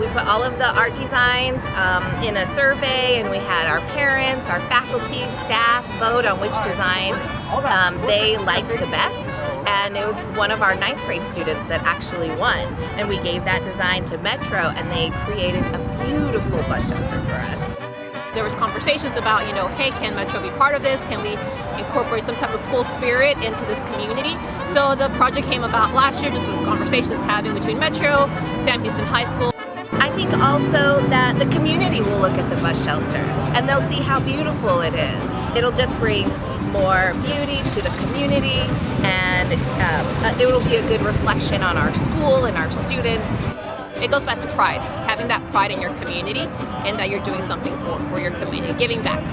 We put all of the art designs um, in a survey and we had our parents, our faculty, staff vote on which design um, they liked the best and it was one of our ninth grade students that actually won and we gave that design to Metro and they created a beautiful bus shelter for us. There was conversations about, you know, hey, can Metro be part of this? Can we incorporate some type of school spirit into this community? So the project came about last year just with conversations having between Metro, Sam Houston High School. I think also that the community will look at the bus shelter and they'll see how beautiful it is. It'll just bring more beauty to the community and um, it will be a good reflection on our school and our students. It goes back to pride, having that pride in your community and that you're doing something for, for your community, giving back.